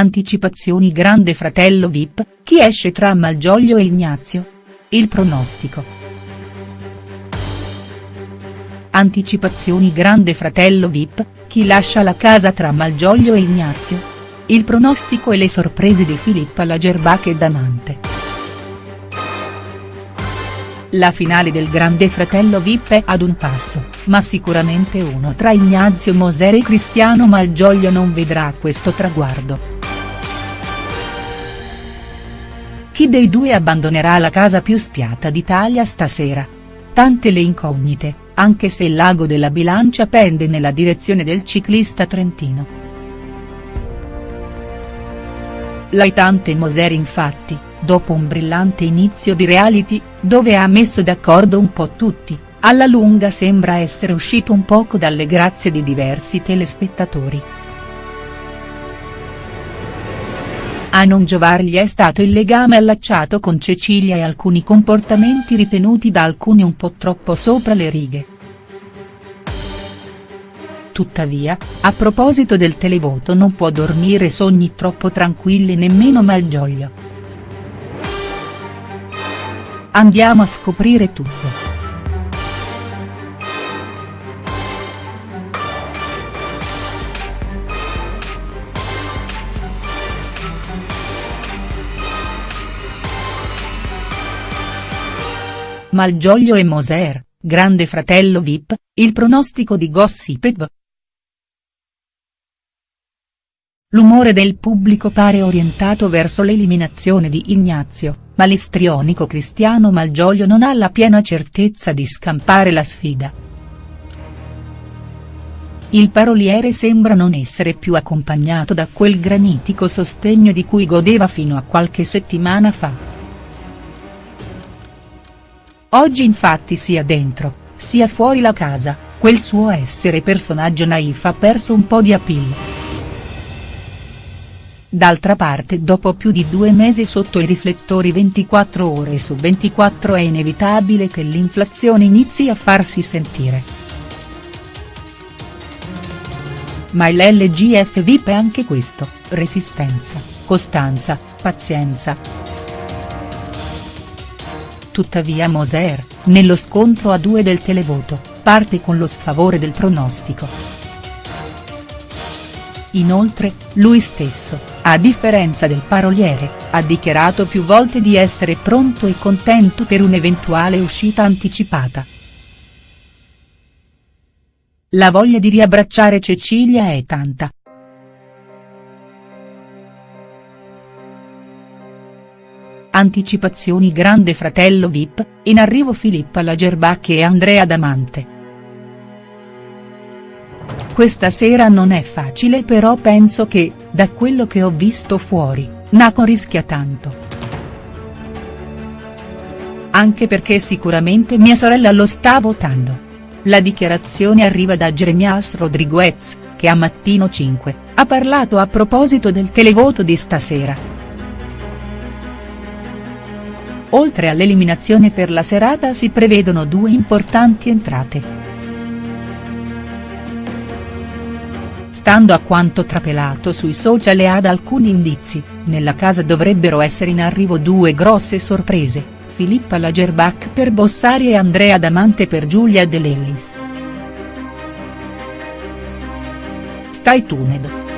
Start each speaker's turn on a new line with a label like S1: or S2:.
S1: Anticipazioni Grande Fratello Vip, chi esce tra Malgioglio e Ignazio? Il pronostico. Anticipazioni Grande Fratello Vip, chi lascia la casa tra Malgioglio e Ignazio? Il pronostico e le sorprese di Filippa Lagerbach e Damante. La finale del Grande Fratello Vip è ad un passo, ma sicuramente uno tra Ignazio Moser e Cristiano Malgioglio non vedrà questo traguardo. Chi dei due abbandonerà la casa più spiata d'Italia stasera? Tante le incognite, anche se il lago della bilancia pende nella direzione del ciclista trentino. L'aitante Moser infatti, dopo un brillante inizio di reality, dove ha messo d'accordo un po' tutti, alla lunga sembra essere uscito un poco dalle grazie di diversi telespettatori. A non giovargli è stato il legame allacciato con Cecilia e alcuni comportamenti ritenuti da alcuni un po' troppo sopra le righe. Tuttavia, a proposito del televoto non può dormire sogni troppo tranquilli nemmeno Malgioglio. Andiamo a scoprire tutto. Malgioglio e Moser, grande fratello Vip, il pronostico di Gossip L'umore del pubblico pare orientato verso l'eliminazione di Ignazio, ma l'istrionico Cristiano Malgioglio non ha la piena certezza di scampare la sfida. Il paroliere sembra non essere più accompagnato da quel granitico sostegno di cui godeva fino a qualche settimana fa. Oggi infatti sia dentro, sia fuori la casa, quel suo essere personaggio naif ha perso un po' di appeal. D'altra parte dopo più di due mesi sotto i riflettori 24 ore su 24 è inevitabile che l'inflazione inizi a farsi sentire. Ma l'LGF VIP è anche questo, resistenza, costanza, pazienza. Tuttavia Moser, nello scontro a due del televoto, parte con lo sfavore del pronostico. Inoltre, lui stesso, a differenza del paroliere, ha dichiarato più volte di essere pronto e contento per un'eventuale uscita anticipata. La voglia di riabbracciare Cecilia è tanta. Anticipazioni Grande Fratello Vip, in arrivo Filippa Lagerbach e Andrea Damante. Questa sera non è facile però penso che, da quello che ho visto fuori, Naco rischia tanto. Anche perché sicuramente mia sorella lo sta votando. La dichiarazione arriva da Jeremias Rodriguez, che a Mattino 5, ha parlato a proposito del televoto di stasera. Oltre all'eliminazione per la serata si prevedono due importanti entrate. Stando a quanto trapelato sui social e ad alcuni indizi, nella casa dovrebbero essere in arrivo due grosse sorprese, Filippa Lagerbach per Bossari e Andrea Damante per Giulia De Lellis. Stai tuned.